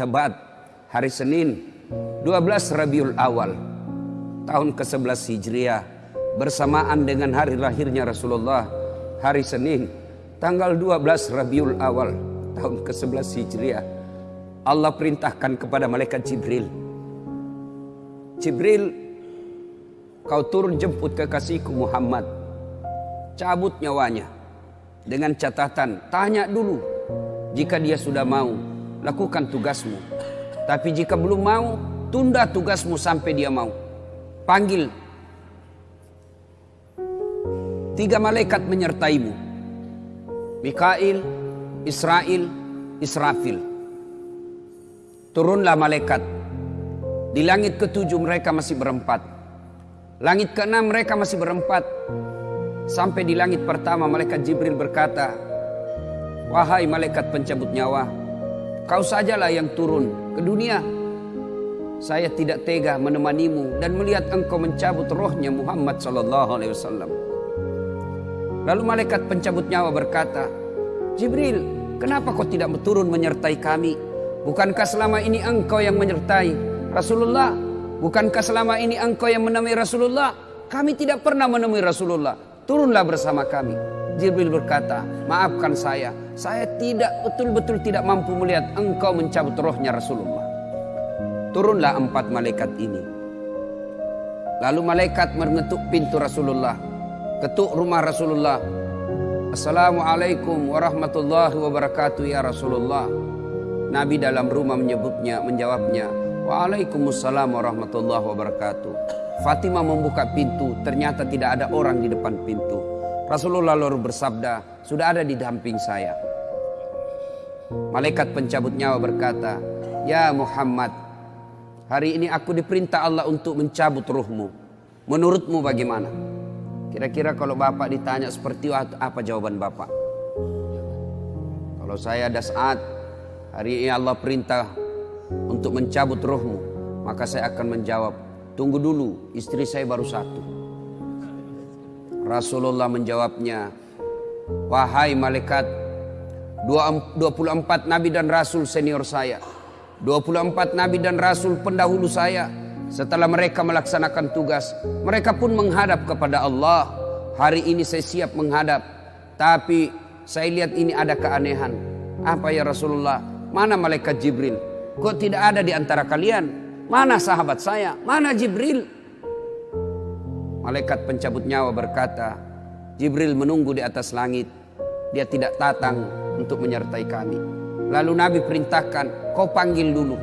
Tabat hari Senin 12 Rabiul Awal tahun ke-11 Hijriah bersamaan dengan hari lahirnya Rasulullah hari Senin tanggal 12 Rabiul Awal tahun ke-11 Hijriah. Allah perintahkan kepada malaikat Jibril Jibril kau turun jemput kekasihku Muhammad. Cabut nyawanya dengan catatan tanya dulu jika dia sudah mau lakukan tugasmu. Tapi jika belum mau tunda tugasmu sampai dia mau. Panggil. Tiga malaikat menyertaimu. Mikail Israel Israfil. Turunlah malaikat. Di langit ketujuh mereka masih berempat. Langit keenam mereka masih berempat. Sampai di langit pertama malaikat Jibril berkata, Wahai malaikat pencabut nyawa, kau sajalah yang turun ke dunia. Saya tidak tega menemanimu dan melihat engkau mencabut rohnya Muhammad sallallahu alaihi wasallam. Lalu malaikat pencabut nyawa berkata, Jibril, kenapa kau tidak turun menyertai kami? Bukankah selama ini engkau yang menyertai Rasulullah? Bukankah selama ini engkau yang menemui Rasulullah? Kami tidak pernah menemui Rasulullah turunlah bersama kami. Jibril berkata, maafkan saya, saya tidak betul-betul tidak mampu melihat engkau mencabut rohnya Rasulullah. Turunlah empat malaikat ini. Lalu malaikat mengetuk pintu Rasulullah, ketuk rumah Rasulullah. Assalamualaikum warahmatullahi wabarakatuh ya Rasulullah. Nabi dalam rumah menyebutnya, menjawabnya, Waalaikumsalam warahmatullahi wabarakatuh. Fatimah membuka pintu, ternyata tidak ada orang di depan pintu. Rasulullah lalu bersabda, sudah ada di damping saya. Malaikat pencabut nyawa berkata, Ya Muhammad, hari ini aku diperintah Allah untuk mencabut ruhmu. Menurutmu bagaimana? Kira-kira kalau Bapak ditanya seperti apa jawaban Bapak? Kalau saya ada saat hari ini Allah perintah untuk mencabut ruhmu, maka saya akan menjawab, Tunggu dulu, istri saya baru satu. Rasulullah menjawabnya, Wahai malaikat, 24 nabi dan rasul senior saya. 24 nabi dan rasul pendahulu saya. Setelah mereka melaksanakan tugas, mereka pun menghadap kepada Allah. Hari ini saya siap menghadap, tapi saya lihat ini ada keanehan. Apa ya Rasulullah? Mana malaikat Jibril? Kok tidak ada di antara kalian? Mana sahabat saya? Mana Jibril? Malaikat pencabut nyawa berkata, Jibril menunggu di atas langit. Dia tidak datang untuk menyertai kami. Lalu Nabi perintahkan, kau panggil dulu.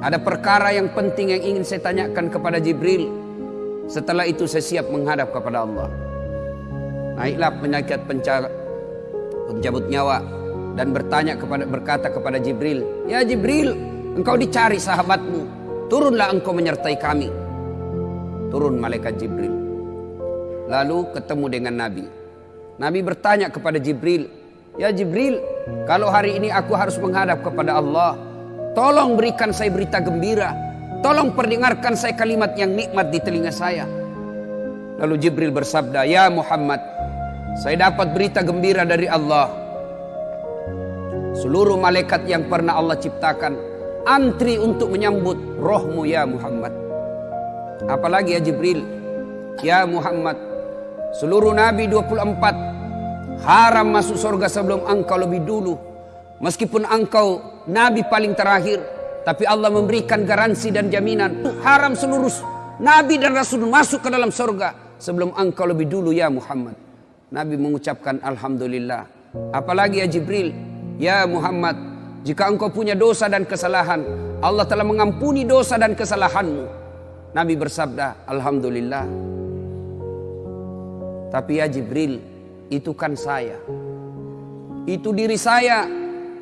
Ada perkara yang penting yang ingin saya tanyakan kepada Jibril. Setelah itu saya siap menghadap kepada Allah. Naiklah penyakit pencabut nyawa dan bertanya kepada berkata kepada Jibril, "Ya Jibril, Engkau dicari sahabatmu. Turunlah engkau menyertai kami. Turun malaikat Jibril. Lalu ketemu dengan Nabi. Nabi bertanya kepada Jibril. Ya Jibril, kalau hari ini aku harus menghadap kepada Allah. Tolong berikan saya berita gembira. Tolong perdengarkan saya kalimat yang nikmat di telinga saya. Lalu Jibril bersabda, Ya Muhammad, saya dapat berita gembira dari Allah. Seluruh malaikat yang pernah Allah ciptakan antri untuk menyambut rohmu ya Muhammad. Apalagi ya Jibril, ya Muhammad, seluruh Nabi 24 haram masuk surga sebelum engkau lebih dulu. Meskipun engkau Nabi paling terakhir, tapi Allah memberikan garansi dan jaminan haram seluruh Nabi dan Rasul masuk ke dalam surga sebelum engkau lebih dulu ya Muhammad. Nabi mengucapkan Alhamdulillah. Apalagi ya Jibril, ya Muhammad, jika engkau punya dosa dan kesalahan, Allah telah mengampuni dosa dan kesalahanmu. Nabi bersabda, Alhamdulillah. Tapi ya Jibril, itu kan saya. Itu diri saya.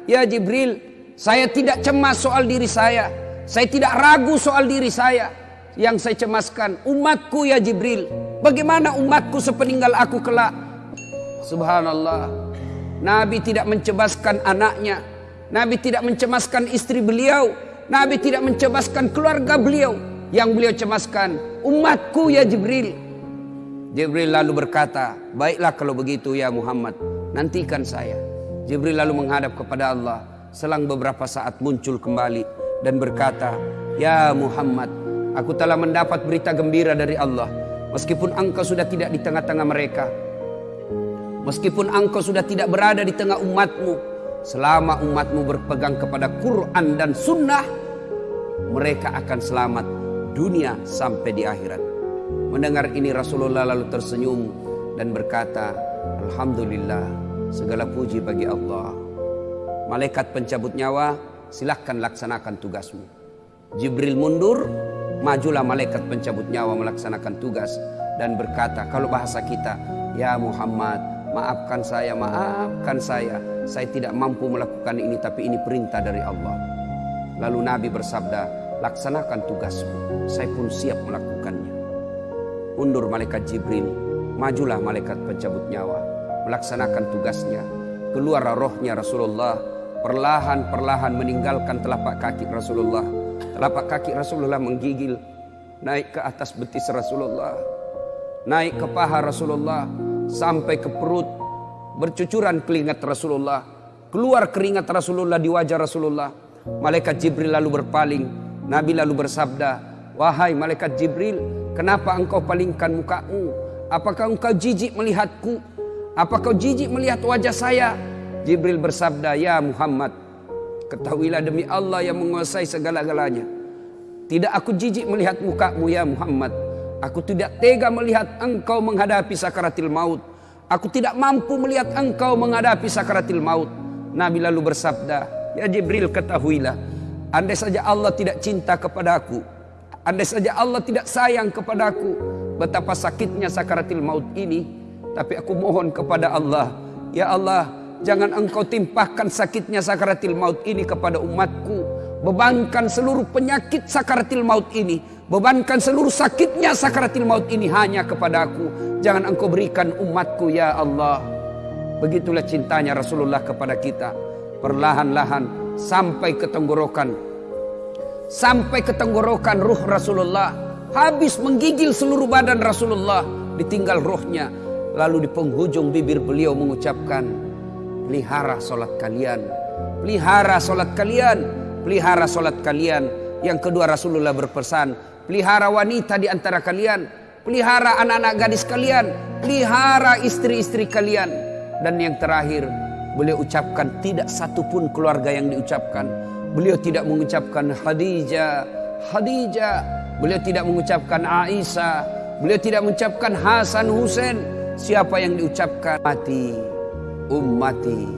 Ya Jibril, saya tidak cemas soal diri saya. Saya tidak ragu soal diri saya. Yang saya cemaskan umatku ya Jibril. Bagaimana umatku sepeninggal aku kelak? Subhanallah. Nabi tidak mencebaskan anaknya, Nabi tidak mencemaskan istri beliau. Nabi tidak mencemaskan keluarga beliau. Yang beliau cemaskan umatku ya Jibril. Jibril lalu berkata, baiklah kalau begitu ya Muhammad. Nantikan saya. Jibril lalu menghadap kepada Allah. Selang beberapa saat muncul kembali dan berkata, "Ya Muhammad, aku telah mendapat berita gembira dari Allah. Meskipun engkau sudah tidak di tengah-tengah mereka, meskipun engkau sudah tidak berada di tengah umatmu, selama umatmu berpegang kepada Quran dan Sunnah, mereka akan selamat dunia sampai di akhirat." Mendengar ini Rasulullah lalu tersenyum dan berkata, "Alhamdulillah, segala puji bagi Allah." Malaikat pencabut nyawa, silahkan laksanakan tugasmu. Jibril mundur, majulah malaikat pencabut nyawa melaksanakan tugas dan berkata, kalau bahasa kita, ya Muhammad, maafkan saya, maafkan saya. Saya tidak mampu melakukan ini, tapi ini perintah dari Allah. Lalu Nabi bersabda, laksanakan tugasmu, saya pun siap melakukannya. Undur malaikat Jibril, majulah malaikat pencabut nyawa, melaksanakan tugasnya. Keluar rohnya Rasulullah perlahan-perlahan meninggalkan telapak kaki Rasulullah. Telapak kaki Rasulullah menggigil naik ke atas betis Rasulullah. Naik ke paha Rasulullah sampai ke perut. Bercucuran keringat Rasulullah. Keluar keringat Rasulullah di wajah Rasulullah. Malaikat Jibril lalu berpaling. Nabi lalu bersabda, "Wahai malaikat Jibril, kenapa engkau palingkan mukamu? Apakah engkau jijik melihatku? Apakah jijik melihat wajah saya?" Jibril bersabda, "Ya Muhammad, ketahuilah demi Allah yang menguasai segala-galanya. Tidak aku jijik melihat mukamu ya Muhammad. Aku tidak tega melihat engkau menghadapi sakaratil maut. Aku tidak mampu melihat engkau menghadapi sakaratil maut." Nabi lalu bersabda, "Ya Jibril, ketahuilah, andai saja Allah tidak cinta kepadaku, andai saja Allah tidak sayang kepadaku, betapa sakitnya sakaratil maut ini, tapi aku mohon kepada Allah, ya Allah, Jangan engkau timpahkan sakitnya sakaratil maut ini kepada umatku. Bebankan seluruh penyakit sakaratil maut ini. Bebankan seluruh sakitnya sakaratil maut ini hanya kepada aku. Jangan engkau berikan umatku ya Allah. Begitulah cintanya Rasulullah kepada kita. Perlahan-lahan sampai ke tenggorokan. Sampai ke tenggorokan ruh Rasulullah. Habis menggigil seluruh badan Rasulullah. Ditinggal rohnya. Lalu di penghujung bibir beliau mengucapkan pelihara solat kalian, pelihara solat kalian, pelihara solat kalian. Yang kedua Rasulullah berpesan, pelihara wanita di antara kalian, pelihara anak-anak gadis kalian, pelihara istri-istri kalian. Dan yang terakhir, beliau ucapkan tidak satu pun keluarga yang diucapkan. Beliau tidak mengucapkan Khadijah, Khadijah. Beliau tidak mengucapkan Aisyah. Beliau tidak mengucapkan Hasan Hussein. Siapa yang diucapkan mati ummati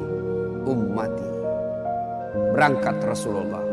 ummati berangkat Rasulullah